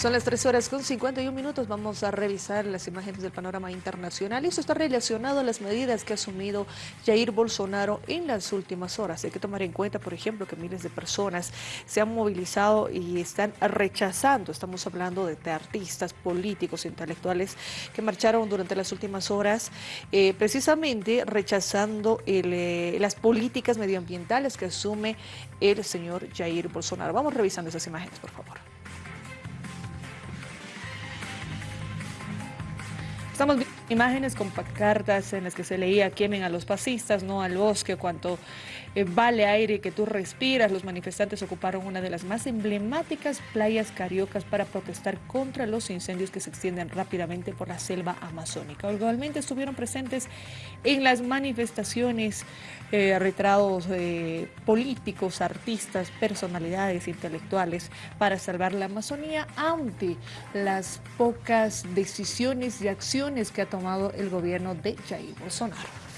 Son las 3 horas con 51 minutos. Vamos a revisar las imágenes del panorama internacional. Esto está relacionado a las medidas que ha asumido Jair Bolsonaro en las últimas horas. Hay que tomar en cuenta, por ejemplo, que miles de personas se han movilizado y están rechazando. Estamos hablando de, artistas, políticos, intelectuales que marcharon durante las últimas horas, eh, precisamente rechazando eh, las políticas medioambientales que asume el señor Jair Bolsonaro. Vamos revisando esas imágenes, por favor. Estamos viendo imágenes con pancartas en las que se leía quemen a los fascistas, no al bosque, cuanto eh, vale aire que tú respiras. Los manifestantes ocuparon una de las más emblemáticas playas cariocas para protestar contra los incendios que se extienden rápidamente por la selva amazónica. Igualmente estuvieron presentes en las manifestaciones eh, eh, políticos, artistas, personalidades intelectuales para salvar la Amazonía ante las pocas decisiones y acciones que ha tomado el gobierno de Jair Bolsonaro.